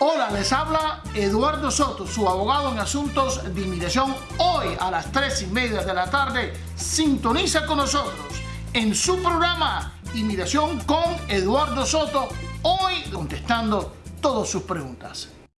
Hola, les habla Eduardo Soto, su abogado en asuntos de inmigración. Hoy a las 3 y media de la tarde, sintoniza con nosotros en su programa Inmigración con Eduardo Soto, hoy contestando todas sus preguntas.